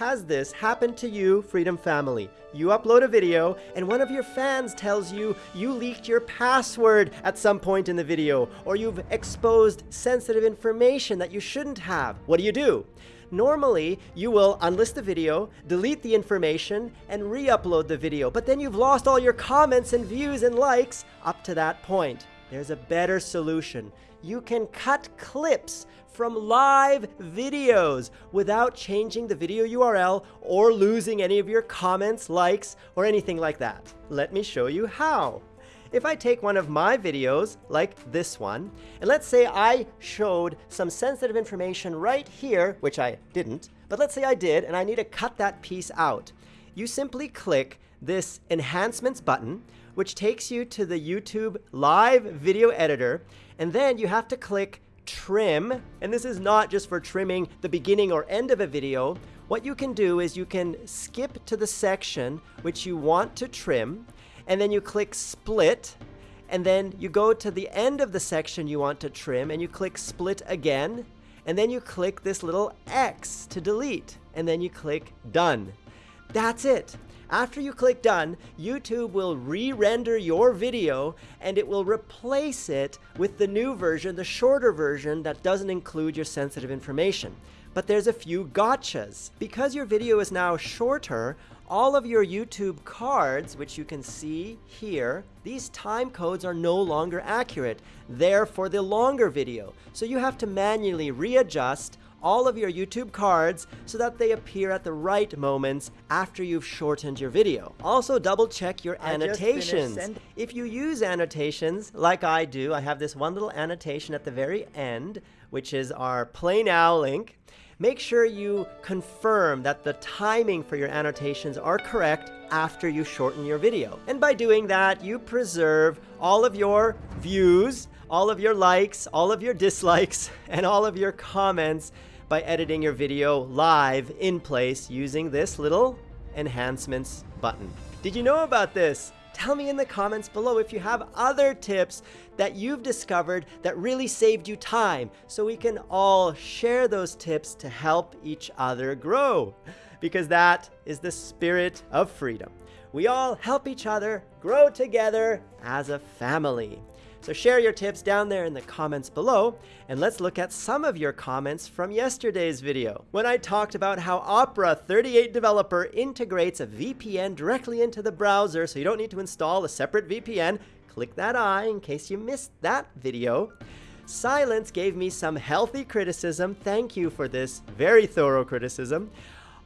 Has this happened to you, Freedom Family? You upload a video and one of your fans tells you you leaked your password at some point in the video or you've exposed sensitive information that you shouldn't have. What do you do? Normally, you will unlist the video, delete the information, and re-upload the video, but then you've lost all your comments and views and likes up to that point. There's a better solution. You can cut clips from live videos without changing the video URL or losing any of your comments, likes, or anything like that. Let me show you how. If I take one of my videos, like this one, and let's say I showed some sensitive information right here, which I didn't, but let's say I did, and I need to cut that piece out. You simply click this Enhancements button, which takes you to the YouTube Live Video Editor, and then you have to click Trim, and this is not just for trimming the beginning or end of a video. What you can do is you can skip to the section which you want to trim, and then you click split, and then you go to the end of the section you want to trim, and you click split again, and then you click this little X to delete, and then you click done. That's it. After you click done, YouTube will re-render your video and it will replace it with the new version, the shorter version that doesn't include your sensitive information. But there's a few gotchas. Because your video is now shorter, all of your YouTube cards, which you can see here, these time codes are no longer accurate. They're for the longer video. So you have to manually readjust all of your YouTube cards so that they appear at the right moments after you've shortened your video. Also double check your annotations. If you use annotations like I do, I have this one little annotation at the very end, which is our Play Now link. Make sure you confirm that the timing for your annotations are correct after you shorten your video. And by doing that, you preserve all of your views, all of your likes, all of your dislikes, and all of your comments by editing your video live in place using this little enhancements button. Did you know about this? Tell me in the comments below if you have other tips that you've discovered that really saved you time so we can all share those tips to help each other grow. Because that is the spirit of freedom. We all help each other grow together as a family. So share your tips down there in the comments below, and let's look at some of your comments from yesterday's video. When I talked about how Opera 38 Developer integrates a VPN directly into the browser so you don't need to install a separate VPN, click that eye in case you missed that video. Silence gave me some healthy criticism. Thank you for this very thorough criticism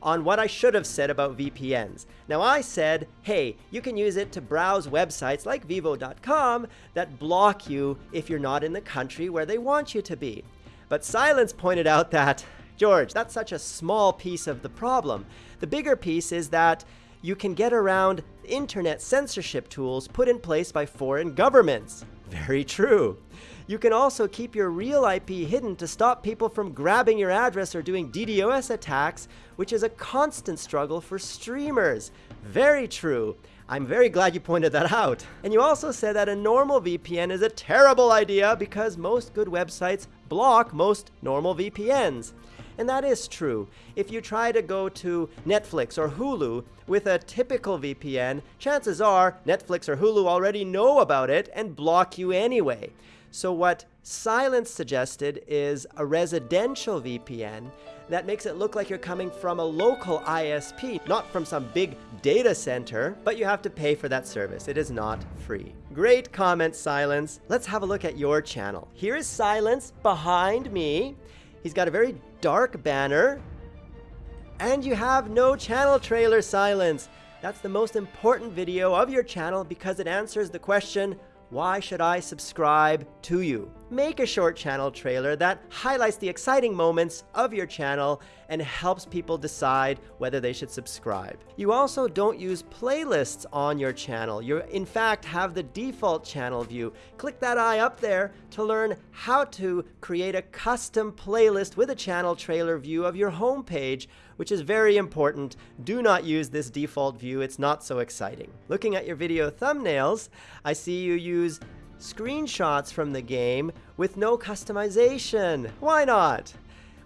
on what I should have said about VPNs. Now I said, hey, you can use it to browse websites like Vevo.com that block you if you're not in the country where they want you to be. But Silence pointed out that, George, that's such a small piece of the problem. The bigger piece is that you can get around internet censorship tools put in place by foreign governments. Very true. You can also keep your real IP hidden to stop people from grabbing your address or doing DDoS attacks, which is a constant struggle for streamers. Very true. I'm very glad you pointed that out. And you also said that a normal VPN is a terrible idea because most good websites block most normal VPNs. And that is true. If you try to go to Netflix or Hulu with a typical VPN, chances are Netflix or Hulu already know about it and block you anyway. So what Silence suggested is a residential VPN that makes it look like you're coming from a local ISP, not from some big data center, but you have to pay for that service. It is not free. Great comment, Silence. Let's have a look at your channel. Here is Silence behind me. He's got a very dark banner. And you have no channel trailer, Silence. That's the most important video of your channel because it answers the question, why should I subscribe to you? Make a short channel trailer that highlights the exciting moments of your channel and helps people decide whether they should subscribe. You also don't use playlists on your channel. You in fact have the default channel view. Click that eye up there to learn how to create a custom playlist with a channel trailer view of your homepage which is very important. Do not use this default view, it's not so exciting. Looking at your video thumbnails, I see you use screenshots from the game with no customization. Why not?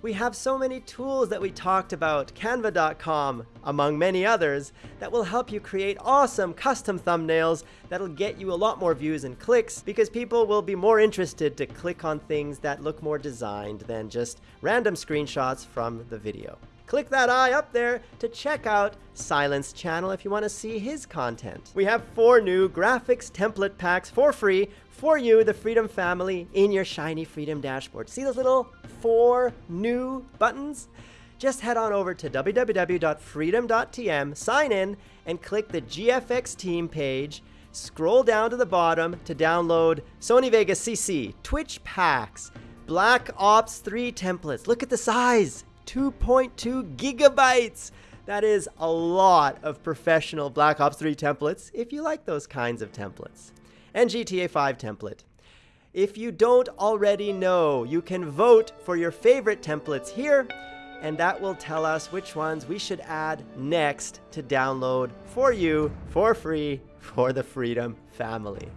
We have so many tools that we talked about, canva.com, among many others, that will help you create awesome custom thumbnails that'll get you a lot more views and clicks because people will be more interested to click on things that look more designed than just random screenshots from the video. Click that eye up there to check out Silence channel if you want to see his content. We have four new graphics template packs for free for you, the Freedom family, in your shiny Freedom dashboard. See those little four new buttons? Just head on over to www.freedom.tm, sign in, and click the GFX team page. Scroll down to the bottom to download Sony Vegas CC, Twitch packs, Black Ops 3 templates. Look at the size. 2.2 gigabytes. That is a lot of professional Black Ops 3 templates if you like those kinds of templates. And GTA 5 template. If you don't already know, you can vote for your favorite templates here, and that will tell us which ones we should add next to download for you for free for the Freedom family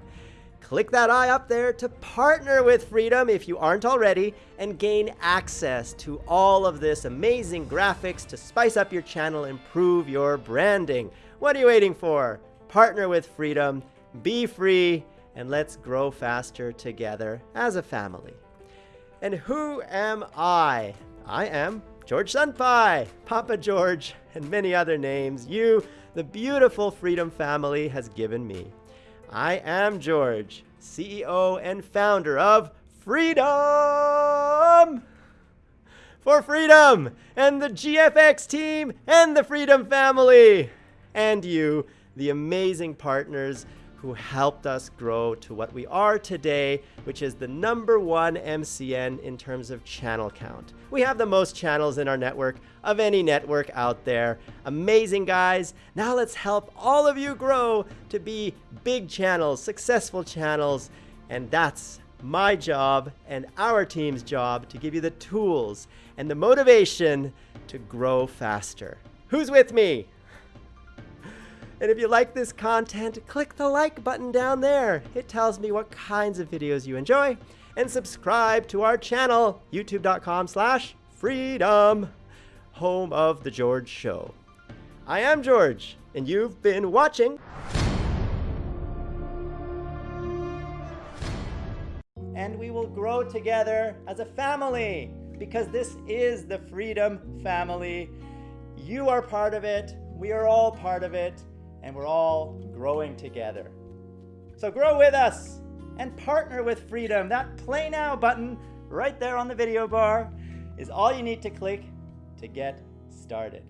click that eye up there to partner with Freedom if you aren't already and gain access to all of this amazing graphics to spice up your channel, improve your branding. What are you waiting for? Partner with Freedom, be free, and let's grow faster together as a family. And who am I? I am George Senpai, Papa George, and many other names you, the beautiful Freedom family, has given me. I am George, CEO and founder of Freedom! For Freedom and the GFX team and the Freedom family! And you, the amazing partners who helped us grow to what we are today, which is the number one MCN in terms of channel count. We have the most channels in our network of any network out there. Amazing guys. Now let's help all of you grow to be big channels, successful channels. And that's my job and our team's job to give you the tools and the motivation to grow faster. Who's with me? And if you like this content, click the like button down there. It tells me what kinds of videos you enjoy. And subscribe to our channel, youtube.com slash freedom, home of The George Show. I am George, and you've been watching. And we will grow together as a family because this is the Freedom Family. You are part of it. We are all part of it and we're all growing together. So grow with us and partner with Freedom. That Play Now button right there on the video bar is all you need to click to get started.